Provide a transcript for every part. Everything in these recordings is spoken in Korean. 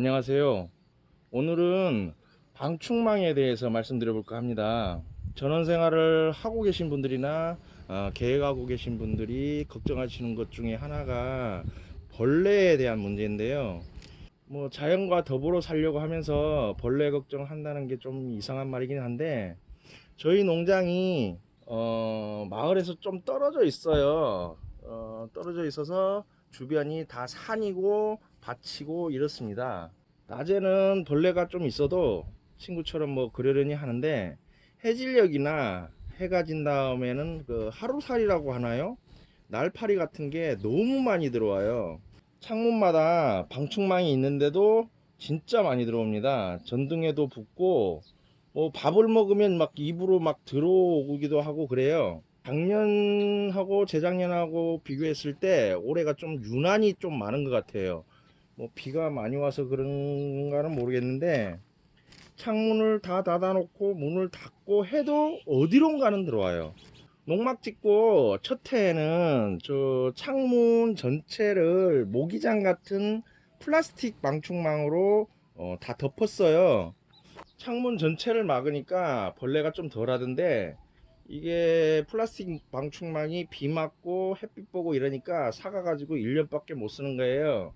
안녕하세요. 오늘은 방충망에 대해서 말씀드려 볼까 합니다. 전원 생활을 하고 계신 분들이나 어, 계획하고 계신 분들이 걱정하시는 것 중에 하나가 벌레에 대한 문제인데요. 뭐 자연과 더불어 살려고 하면서 벌레 걱정한다는 게 좀 이상한 말이긴 한데 저희 농장이 어, 마을에서 좀 떨어져 있어요. 어, 떨어져 있어서 주변이 다 산이고 밭이고 이렇습니다. 낮에는 벌레가 좀 있어도 친구처럼 뭐 그러려니 하는데 해질녘이나 해가 진 다음에는 그 하루살이라고 하나요? 날파리 같은 게 너무 많이 들어와요. 창문마다 방충망이 있는데도 진짜 많이 들어옵니다. 전등에도 붙고 뭐 밥을 먹으면 막 입으로 막 들어오기도 하고 그래요. 작년하고 재작년하고 비교했을 때 올해가 좀 유난히 좀 많은 것 같아요. 뭐 비가 많이 와서 그런가는 모르겠는데 창문을 다 닫아놓고 문을 닫고 해도 어디론가는 들어와요. 농막 짓고 첫 해에는 저 창문 전체를 모기장 같은 플라스틱 방충망으로 어, 다 덮었어요. 창문 전체를 막으니까 벌레가 좀 덜하던데 이게 플라스틱 방충망이 비 맞고 햇빛 보고 이러니까 사가가지고 1년밖에 못 쓰는 거예요.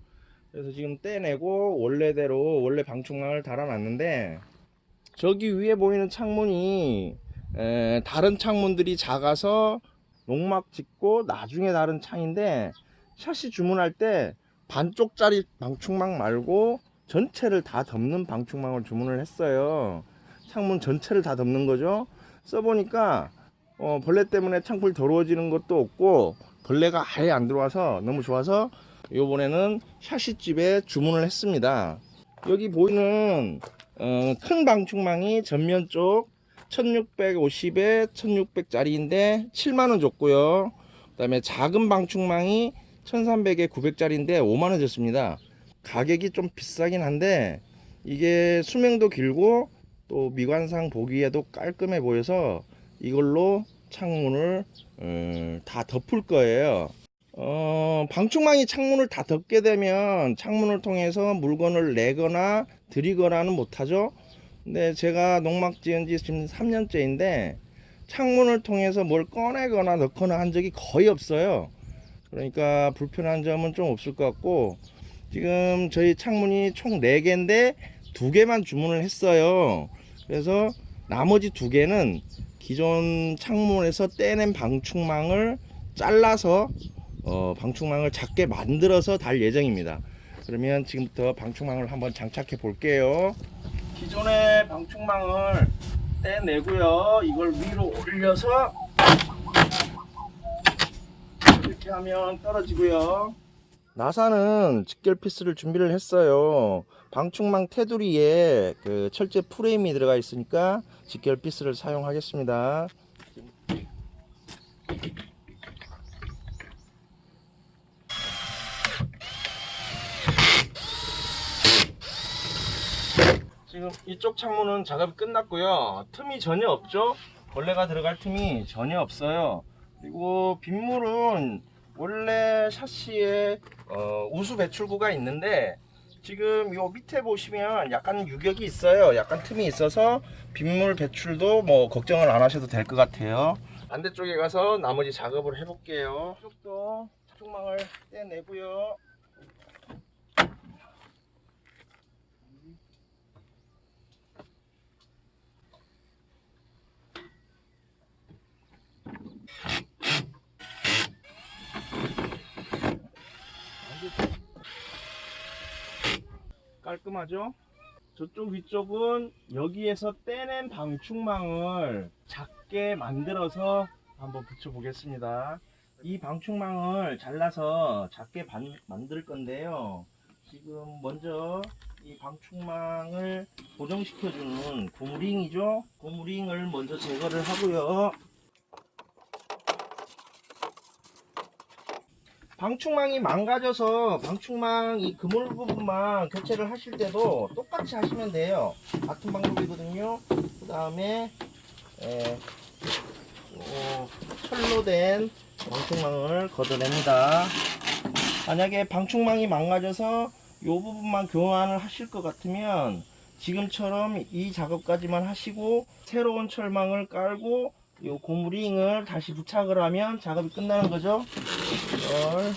그래서 지금 떼내고 원래대로 원래 방충망을 달아놨는데 저기 위에 보이는 창문이 에, 다른 창문들이 작아서 농막 짓고 나중에 다른 창인데 샷시 주문할 때 반쪽짜리 방충망 말고 전체를 다 덮는 방충망을 주문을 했어요 창문 전체를 다 덮는 거죠 써보니까 어, 벌레 때문에 창풀 더러워지는 것도 없고 벌레가 아예 안 들어와서 너무 좋아서 요번에는 샤시집에 주문을 했습니다. 여기 보이는 어, 큰 방충망이 전면 쪽 1650에 1600짜리인데 7만원 줬고요. 그 다음에 작은 방충망이 1300에 900짜리인데 5만원 줬습니다. 가격이 좀 비싸긴 한데 이게 수명도 길고 또 미관상 보기에도 깔끔해 보여서 이걸로 창문을 음, 다 덮을 거예요. 어, 방충망이 창문을 다 덮게 되면 창문을 통해서 물건을 내거나 들이거나는 못하죠. 근데 제가 농막 지은 지 지금 3년째인데 창문을 통해서 뭘 꺼내거나 넣거나 한 적이 거의 없어요. 그러니까 불편한 점은 좀 없을 것 같고 지금 저희 창문이 총 4개인데 2개만 주문을 했어요. 그래서 나머지 2개는 기존 창문에서 떼낸 방충망을 잘라서 어, 방충망을 작게 만들어서 달 예정입니다. 그러면 지금부터 방충망을 한번 장착해 볼게요. 기존의 방충망을 떼내고요. 이걸 위로 올려서 이렇게 하면 떨어지고요 나사는 직결 피스를 준비를 했어요. 방충망 테두리에 그 철제 프레임이 들어가 있으니까 직결 피스를 사용하겠습니다. 지금 이쪽 창문은 작업이 끝났고요. 틈이 전혀 없죠? 벌레가 들어갈 틈이 전혀 없어요. 그리고 빗물은 원래 샤시에 어, 우수 배출구가 있는데 지금 요 밑에 보시면 약간 유격이 있어요. 약간 틈이 있어서 빗물 배출도 뭐 걱정을 안 하셔도 될 것 같아요. 반대쪽에 가서 나머지 작업을 해 볼게요. 이쪽도 차충망을 떼내고요 깔끔하죠? 저쪽 위쪽은 여기에서 떼낸 방충망을 작게 만들어서 한번 붙여 보겠습니다. 이 방충망을 잘라서 작게 반, 만들 건데요. 지금 먼저 이 방충망을 고정시켜 주는 고무링이죠? 고무링을 먼저 제거를 하고요 방충망이 망가져서 방충망 이 그물 부분만 교체를 하실 때도 똑같이 하시면 돼요. 같은 방법이거든요. 그 다음에 철로 된 방충망을 걷어냅니다. 만약에 방충망이 망가져서 부분만 교환을 하실 것 같으면 지금처럼 이 작업까지만 하시고 새로운 철망을 깔고 요 고무링을 다시 부착을 하면 작업이 끝나는 거죠. 이걸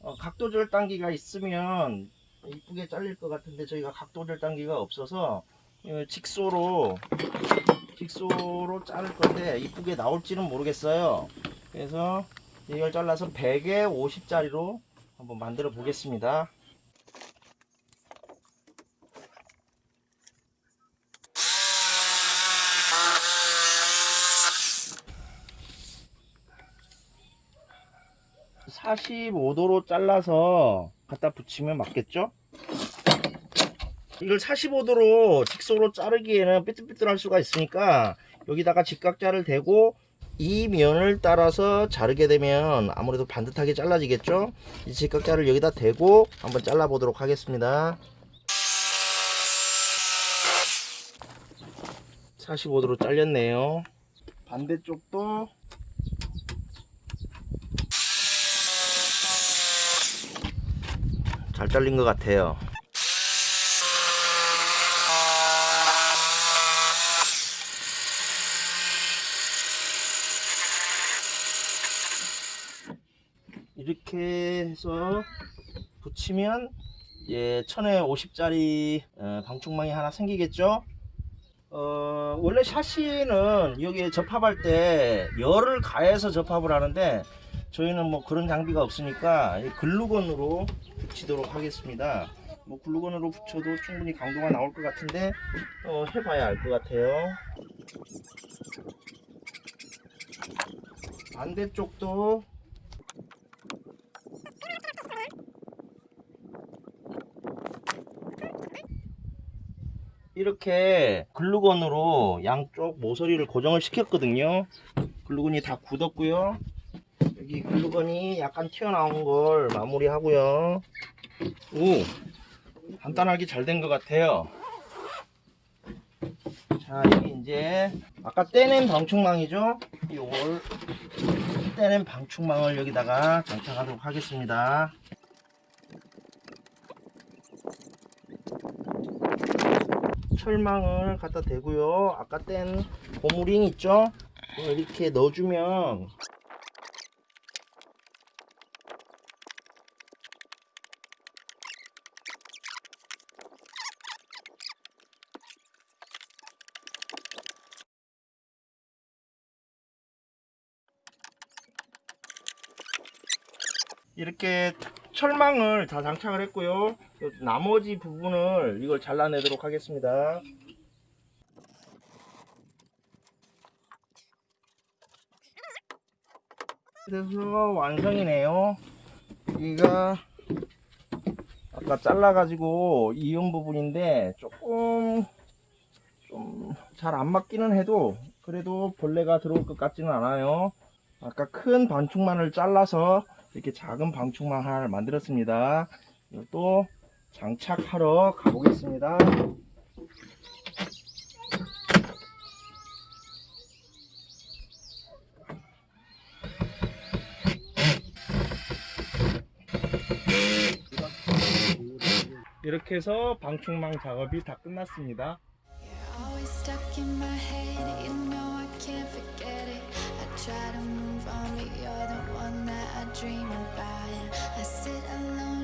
어, 각도 절 단기가 있으면 이쁘게 잘릴 것 같은데 저희가 각도 절 단기가 없어서 어, 직소로 직소로 자를 건데 이쁘게 나올지는 모르겠어요. 그래서 이걸 잘라서 100에 50짜리로 한번 만들어 보겠습니다. (45도로) 잘라서 갖다 붙이면 맞겠죠? 이걸 45도로 직소로 자르기에는 삐뚤삐뚤할 수가 있으니까 여기다가 직각자를 대고 이 면을 따라서 자르게 되면 아무래도 반듯하게 잘라지겠죠? 이 직각자를 여기다 대고 한번 잘라 보도록 하겠습니다. 45도로 잘렸네요. 반대쪽도 잘 잘린 것 같아요. 이렇게 해서 붙이면 예, 1050짜리 어, 방충망이 하나 생기겠죠? 어, 원래 샤시는 여기에 접합할 때 열을 가해서 접합을 하는데 저희는 뭐 그런 장비가 없으니까 이 글루건으로 붙이도록 하겠습니다. 뭐 글루건으로 붙여도 충분히 강도가 나올 것 같은데 어, 해봐야 알 것 같아요. 반대쪽도 이렇게 글루건으로 양쪽 모서리를 고정을 시켰거든요. 글루건이 다 굳었고요 여기 글루건이 약간 튀어나온 걸 마무리 하고요. 오 간단하게 잘 된 것 같아요. 자 여기 이제 아까 떼낸 방충망이죠? 이걸 떼낸 방충망을 여기다가 장착하도록 하겠습니다. 철망을 갖다 대고요. 아까 뗀 고무링 있죠? 이렇게 넣어주면 이렇게 철망을 다 장착을 했고요. 요 나머지 부분을 이걸 잘라내도록 하겠습니다. 그래서 완성이네요. 여기가 아까 잘라 가지고 이용 부분인데 조금 좀 잘 안 맞기는 해도 그래도 벌레가 들어올 것 같지는 않아요. 아까 큰 반충만을 잘라서 이렇게 작은 방충망 하나를 만들었습니다. 또 장착하러 가보겠습니다. 이렇게 해서 방충망 작업이 다 끝났습니다. Try to move on, but you're the one that I dream about. I sit alone